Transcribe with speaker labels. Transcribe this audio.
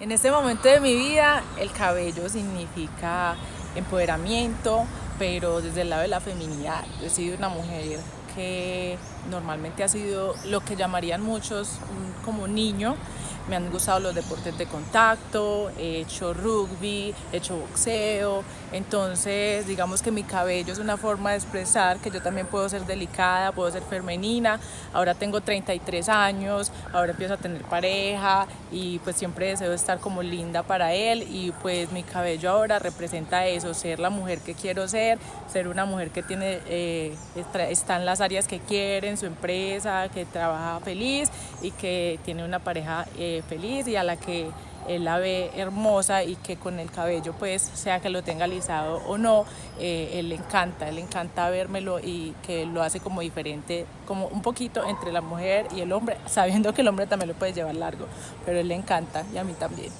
Speaker 1: En este momento de mi vida el cabello significa empoderamiento, pero desde el lado de la feminidad. Yo he sido una mujer que normalmente ha sido lo que llamarían muchos como niño, me han gustado los deportes de contacto, he hecho rugby, he hecho boxeo, entonces digamos que mi cabello es una forma de expresar que yo también puedo ser delicada, puedo ser femenina, ahora tengo 33 años, ahora empiezo a tener pareja y pues siempre deseo estar como linda para él. Y pues mi cabello ahora representa eso, ser la mujer que quiero ser, ser una mujer que tiene, eh, está en las áreas que quiere, en su empresa, que trabaja feliz y que tiene una pareja eh, feliz y a la que él la ve hermosa y que con el cabello pues sea que lo tenga alisado o no, eh, él le encanta, él le encanta vérmelo y que lo hace como diferente, como un poquito entre la mujer y el hombre, sabiendo que el hombre también lo puede llevar largo, pero él le encanta y a mí también.